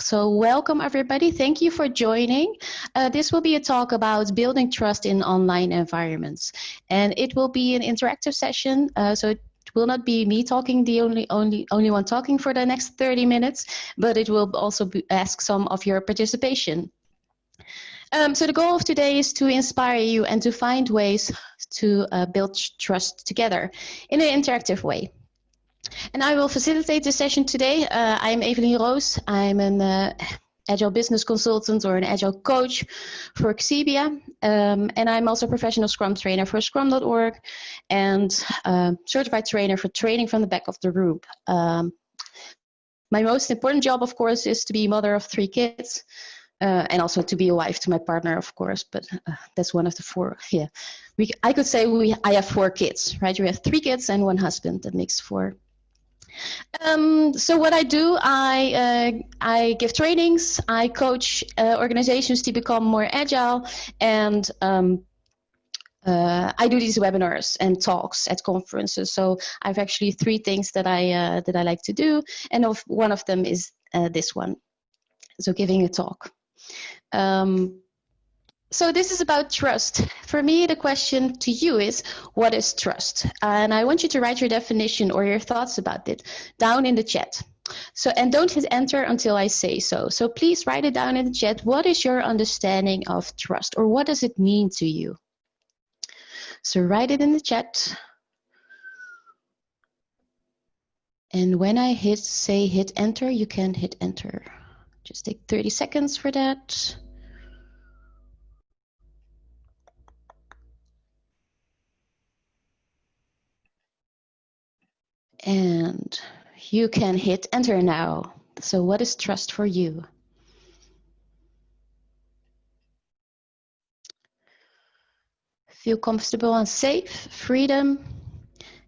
So welcome everybody. Thank you for joining. Uh, this will be a talk about building trust in online environments. And it will be an interactive session. Uh, so it will not be me talking, the only, only, only one talking for the next 30 minutes, but it will also be, ask some of your participation. Um, so the goal of today is to inspire you and to find ways to uh, build trust together in an interactive way. And I will facilitate the session today. Uh, I'm Evelien Roos. I'm an uh, agile business consultant or an agile coach for Xebia. Um, and I'm also a professional Scrum trainer for Scrum.org and uh, certified trainer for training from the back of the room. Um, my most important job, of course, is to be mother of three kids. Uh, and also to be a wife to my partner, of course. But uh, that's one of the four. Yeah, we. I could say we. I have four kids, right? We have three kids and one husband. That makes four. Um, so what I do, I uh, I give trainings, I coach uh, organizations to become more agile, and um, uh, I do these webinars and talks at conferences. So I've actually three things that I uh, that I like to do, and of, one of them is uh, this one. So giving a talk. Um, so this is about trust. For me, the question to you is, what is trust? And I want you to write your definition or your thoughts about it down in the chat. So, and don't hit enter until I say so. So please write it down in the chat. What is your understanding of trust or what does it mean to you? So write it in the chat. And when I hit say hit enter, you can hit enter. Just take 30 seconds for that. And you can hit enter now. So what is trust for you? Feel comfortable and safe, freedom,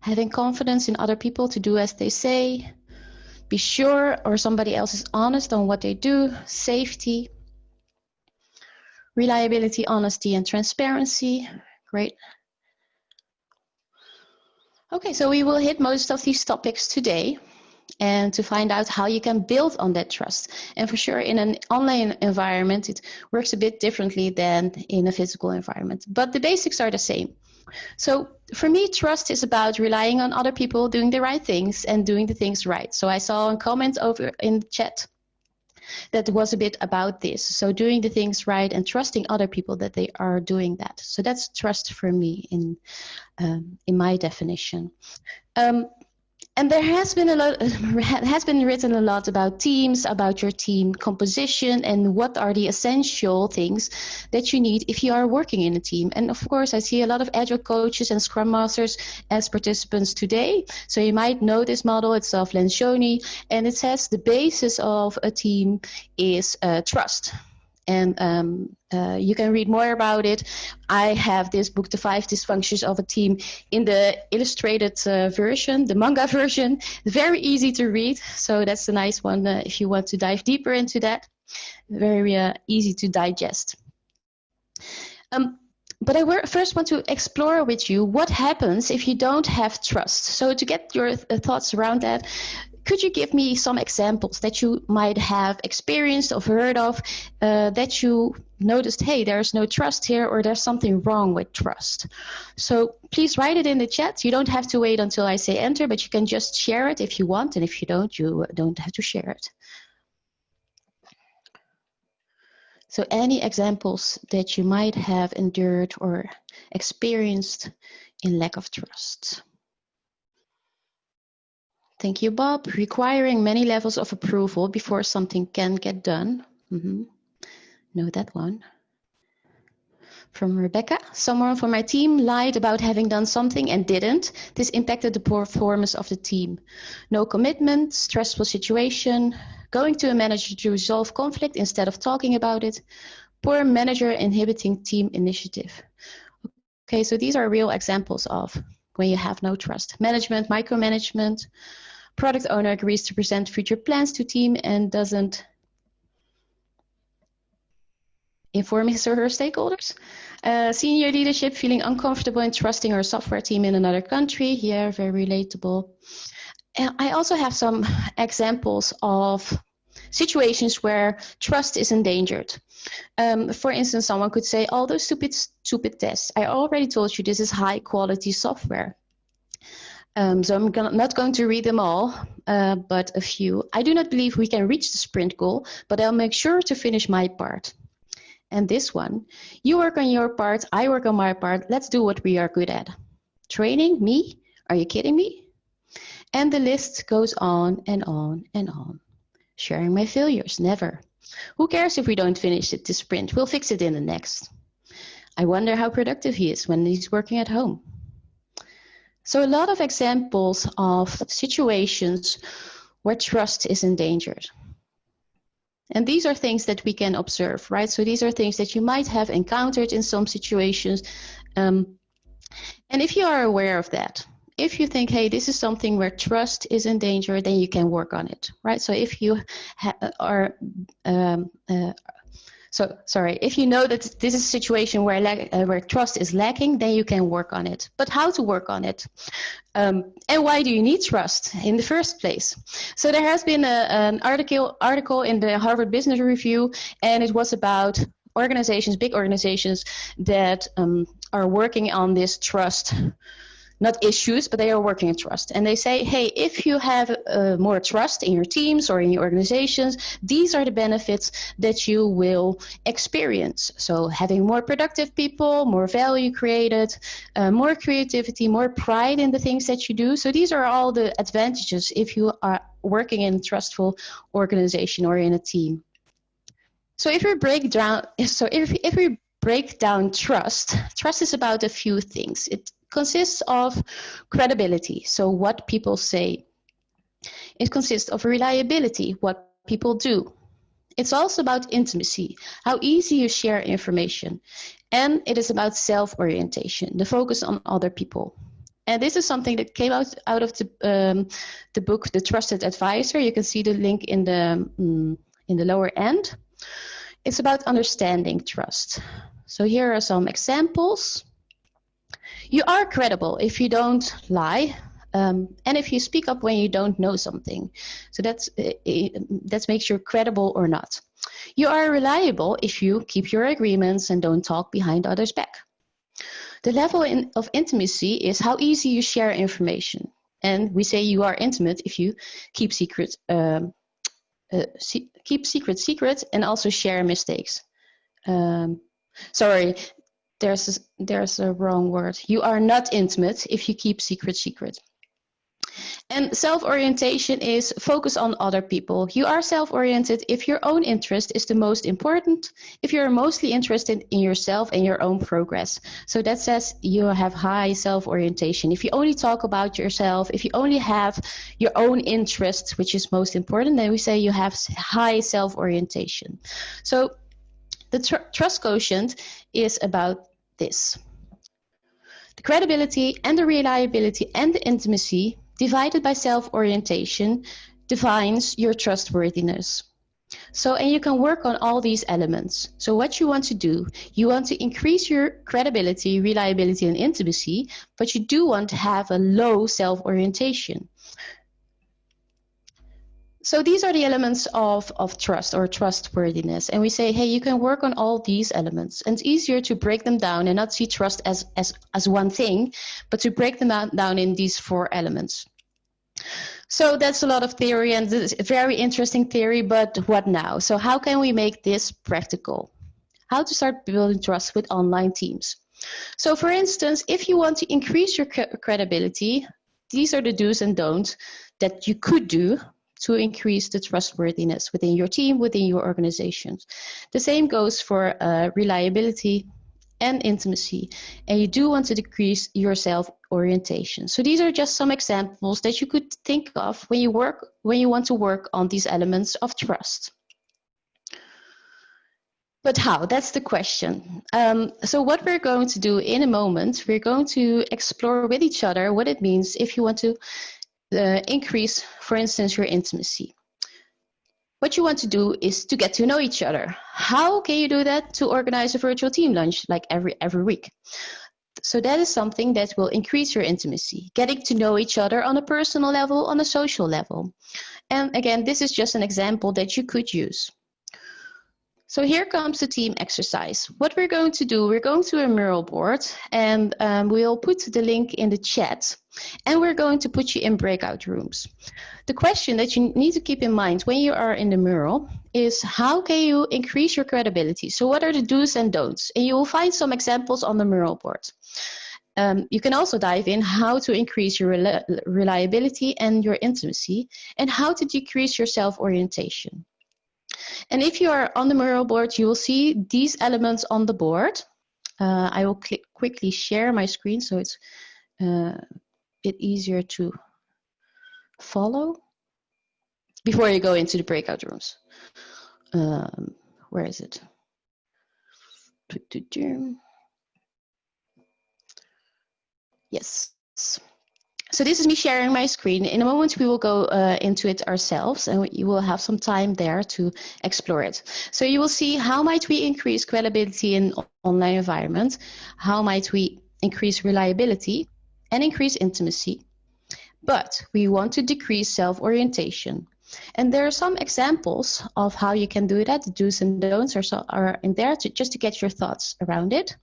having confidence in other people to do as they say, be sure or somebody else is honest on what they do, safety, reliability, honesty, and transparency. Great. Okay, so we will hit most of these topics today and to find out how you can build on that trust. And for sure, in an online environment, it works a bit differently than in a physical environment, but the basics are the same. So for me, trust is about relying on other people doing the right things and doing the things right. So I saw a comment over in the chat that was a bit about this. So doing the things right and trusting other people that they are doing that. So that's trust for me in um, in my definition. Um, and there has been a lot has been written a lot about teams about your team composition and what are the essential things that you need if you are working in a team. And of course i see a lot of agile coaches and scrum masters as participants today. So you might know this model. It's of lencioni. And it says the basis of a team is uh, trust and um, uh, you can read more about it. I have this book, The Five Dysfunctions of a Team, in the illustrated uh, version, the manga version. Very easy to read, so that's a nice one uh, if you want to dive deeper into that. Very uh, easy to digest. Um, but I first want to explore with you what happens if you don't have trust. So to get your th thoughts around that, could you give me some examples that you might have experienced or heard of uh, that you noticed, hey, there's no trust here or there's something wrong with trust? So please write it in the chat. You don't have to wait until I say enter, but you can just share it if you want. And if you don't, you don't have to share it. So any examples that you might have endured or experienced in lack of trust? Thank you, Bob. Requiring many levels of approval before something can get done. Mm -hmm. Know that one. From Rebecca, someone from my team lied about having done something and didn't. This impacted the performance of the team. No commitment, stressful situation, going to a manager to resolve conflict instead of talking about it, poor manager inhibiting team initiative. Okay, so these are real examples of when you have no trust. Management, micromanagement, Product owner agrees to present future plans to team and doesn't inform his or her stakeholders. Uh, senior leadership feeling uncomfortable in trusting our software team in another country. Yeah, very relatable. And I also have some examples of situations where trust is endangered. Um, for instance, someone could say, all those stupid, stupid tests. I already told you this is high quality software. Um, so I'm not going to read them all, uh, but a few. I do not believe we can reach the sprint goal, but I'll make sure to finish my part. And this one, you work on your part, I work on my part, let's do what we are good at. Training, me? Are you kidding me? And the list goes on and on and on. Sharing my failures, never. Who cares if we don't finish it this sprint? We'll fix it in the next. I wonder how productive he is when he's working at home. So a lot of examples of situations where trust is endangered. And these are things that we can observe, right? So these are things that you might have encountered in some situations. Um, and if you are aware of that, if you think, hey, this is something where trust is in danger, then you can work on it, right? So if you are um, uh, so sorry, if you know that this is a situation where, uh, where trust is lacking, then you can work on it. But how to work on it? Um, and why do you need trust in the first place? So there has been a, an article, article in the Harvard Business Review, and it was about organizations, big organizations that um, are working on this trust not issues, but they are working in trust. And they say, hey, if you have uh, more trust in your teams or in your organizations, these are the benefits that you will experience. So having more productive people, more value created, uh, more creativity, more pride in the things that you do. So these are all the advantages if you are working in a trustful organization or in a team. So if we break down, so if, if we break down trust, trust is about a few things. It consists of credibility, so what people say. It consists of reliability, what people do. It's also about intimacy, how easy you share information. And it is about self-orientation, the focus on other people. And this is something that came out, out of the, um, the book, The Trusted Advisor. You can see the link in the, um, in the lower end. It's about understanding trust. So here are some examples. You are credible if you don't lie, um, and if you speak up when you don't know something. So that's uh, that makes you credible or not. You are reliable if you keep your agreements and don't talk behind others' back. The level in, of intimacy is how easy you share information. And we say you are intimate if you keep secret, um, uh, keep secret secret and also share mistakes. Um, sorry, there's a, there's a wrong word. You are not intimate if you keep secret secret. And self-orientation is focus on other people. You are self-oriented if your own interest is the most important, if you're mostly interested in yourself and your own progress. So that says you have high self-orientation. If you only talk about yourself, if you only have your own interests, which is most important, then we say you have high self-orientation. So the tr trust quotient is about this. The credibility and the reliability and the intimacy divided by self-orientation defines your trustworthiness. So, and you can work on all these elements. So what you want to do, you want to increase your credibility, reliability, and intimacy, but you do want to have a low self-orientation. So these are the elements of, of trust or trustworthiness. And we say, hey, you can work on all these elements. And it's easier to break them down and not see trust as, as, as one thing, but to break them down in these four elements. So that's a lot of theory and it's a very interesting theory, but what now? So how can we make this practical? How to start building trust with online teams. So for instance, if you want to increase your credibility, these are the do's and don'ts that you could do to increase the trustworthiness within your team, within your organizations. The same goes for uh, reliability and intimacy, and you do want to decrease your self orientation. So these are just some examples that you could think of when you work when you want to work on these elements of trust. But how? That's the question. Um, so what we're going to do in a moment, we're going to explore with each other what it means if you want to increase, for instance, your intimacy. What you want to do is to get to know each other. How can you do that? To organize a virtual team lunch like every every week. So that is something that will increase your intimacy, getting to know each other on a personal level, on a social level. And again, this is just an example that you could use. So here comes the team exercise. What we're going to do, we're going to a Mural board and um, we'll put the link in the chat and we're going to put you in breakout rooms. The question that you need to keep in mind when you are in the Mural is how can you increase your credibility? So what are the do's and don'ts? And you will find some examples on the Mural board. Um, you can also dive in how to increase your reliability and your intimacy and how to decrease your self-orientation. And if you are on the Mural board, you will see these elements on the board. Uh, I will quickly share my screen so it's uh, bit easier to follow before you go into the breakout rooms. Um, where is it? Yes. So this is me sharing my screen. In a moment, we will go uh, into it ourselves and you will have some time there to explore it. So you will see how might we increase credibility in online environment? How might we increase reliability and increase intimacy? But we want to decrease self-orientation. And there are some examples of how you can do that. The do's and don'ts are, so, are in there to, just to get your thoughts around it.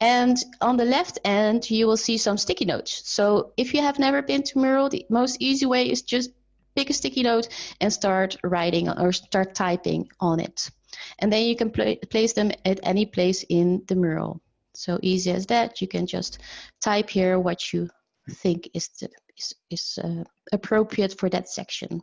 And on the left end, you will see some sticky notes. So if you have never been to Mural, the most easy way is just pick a sticky note and start writing or start typing on it. And then you can pl place them at any place in the Mural. So easy as that. You can just type here what you think is, the, is, is uh, appropriate for that section.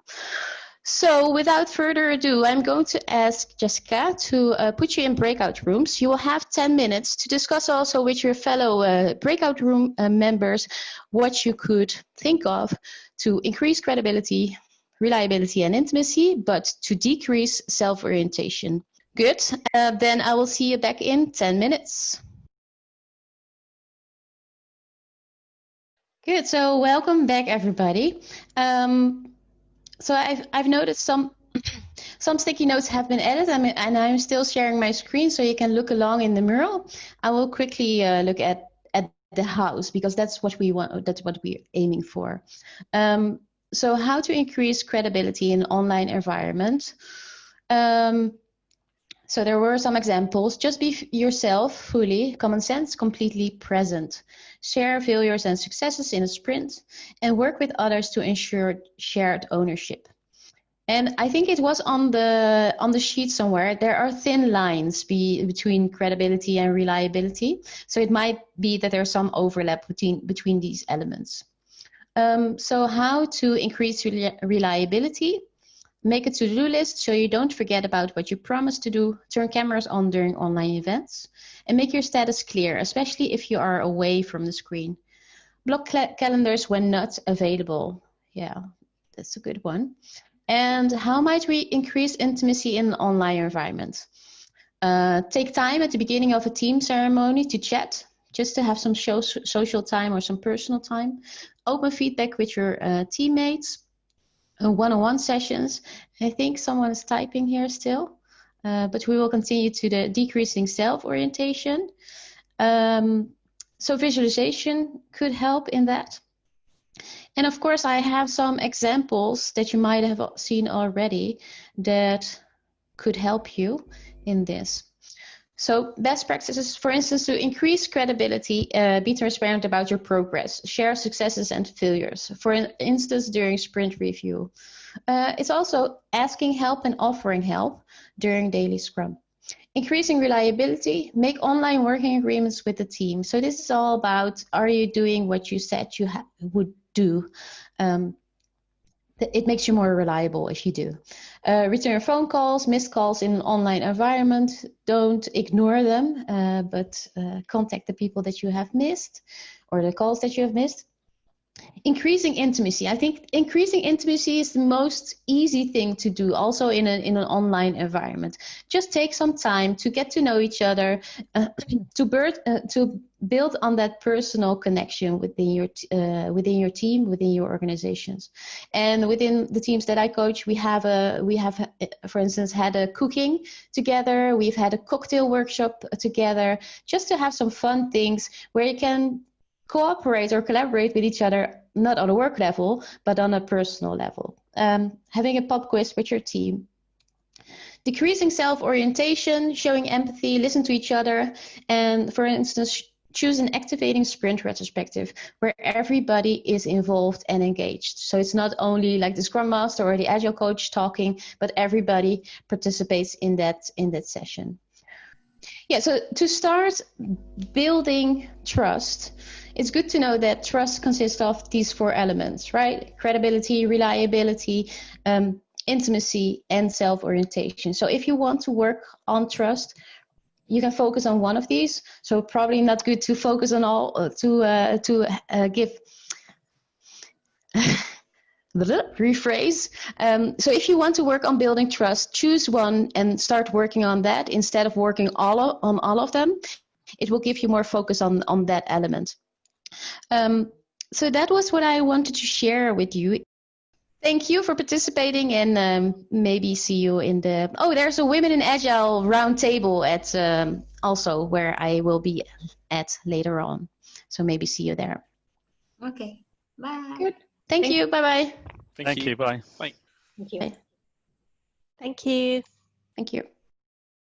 So without further ado, I'm going to ask Jessica to uh, put you in breakout rooms. You will have 10 minutes to discuss also with your fellow uh, breakout room uh, members what you could think of to increase credibility, reliability and intimacy, but to decrease self-orientation. Good, uh, then I will see you back in 10 minutes. Good, so welcome back everybody. Um, so I've I've noticed some some sticky notes have been added I mean, and I'm still sharing my screen so you can look along in the mural. I will quickly uh, look at at the house because that's what we want that's what we're aiming for. Um, so how to increase credibility in online environment. Um, so there were some examples. Just be yourself fully, common sense, completely present. Share failures and successes in a sprint and work with others to ensure shared ownership. And I think it was on the on the sheet somewhere. There are thin lines be, between credibility and reliability. So it might be that there's some overlap between between these elements. Um, so how to increase reliability? Make a to-do list so you don't forget about what you promised to do. Turn cameras on during online events. And make your status clear, especially if you are away from the screen. Block calendars when not available. Yeah, that's a good one. And how might we increase intimacy in an online environment? Uh, take time at the beginning of a team ceremony to chat, just to have some show, social time or some personal time. Open feedback with your uh, teammates one-on-one sessions. I think someone is typing here still, uh, but we will continue to the decreasing self-orientation. Um, so visualization could help in that. And of course, I have some examples that you might have seen already that could help you in this. So best practices, for instance, to increase credibility, uh, be transparent about your progress, share successes and failures, for instance, during sprint review. Uh, it's also asking help and offering help during daily scrum. Increasing reliability, make online working agreements with the team. So this is all about, are you doing what you said you would do? Um, it makes you more reliable if you do. Uh, return phone calls, missed calls in an online environment. Don't ignore them, uh, but uh, contact the people that you have missed or the calls that you have missed. Increasing intimacy. I think increasing intimacy is the most easy thing to do also in, a, in an online environment. Just take some time to get to know each other uh, to, bird, uh, to build on that personal connection within your uh, within your team within your organizations. And within the teams that i coach we have a we have uh, for instance had a cooking together. We've had a cocktail workshop together just to have some fun things where you can cooperate or collaborate with each other, not on a work level, but on a personal level. Um, having a pop quiz with your team. Decreasing self orientation, showing empathy, listen to each other, and for instance, choose an activating sprint retrospective where everybody is involved and engaged. So it's not only like the scrum master or the agile coach talking, but everybody participates in that in that session. Yeah, so to start building trust, it's good to know that trust consists of these four elements, right? Credibility, reliability, um, intimacy, and self orientation. So if you want to work on trust, you can focus on one of these. So probably not good to focus on all uh, to uh, to uh, give. rephrase. Um, so if you want to work on building trust, choose one and start working on that instead of working all of, on all of them. It will give you more focus on on that element. Um, so that was what I wanted to share with you. Thank you for participating and um, maybe see you in the. Oh, there's a Women in Agile roundtable at um, also where I will be at later on. So maybe see you there. Okay. Bye. Good. Thank, Thank you. Bye bye. Thank, Thank you. you. Bye. Bye. Thank you. Bye. Thank you. Thank you.